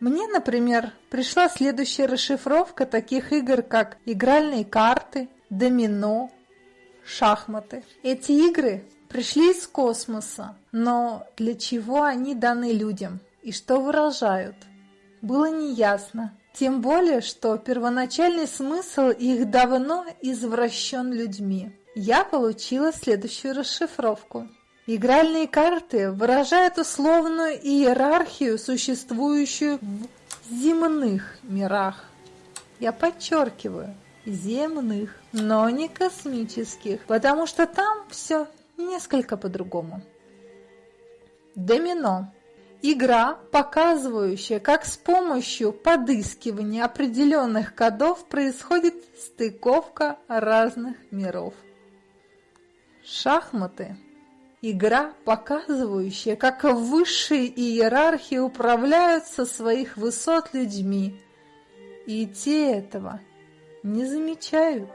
Мне, например, пришла следующая расшифровка таких игр, как игральные карты, домино, шахматы. Эти игры пришли из космоса, но для чего они даны людям и что выражают, было неясно. Тем более, что первоначальный смысл их давно извращен людьми. Я получила следующую расшифровку. Игральные карты выражают условную иерархию, существующую в земных мирах. Я подчеркиваю, земных, но не космических, потому что там все несколько по-другому. Домино. Игра, показывающая, как с помощью подыскивания определенных кодов происходит стыковка разных миров. Шахматы. Игра, показывающая, как высшие иерархии управляют со своих высот людьми. И те этого не замечают.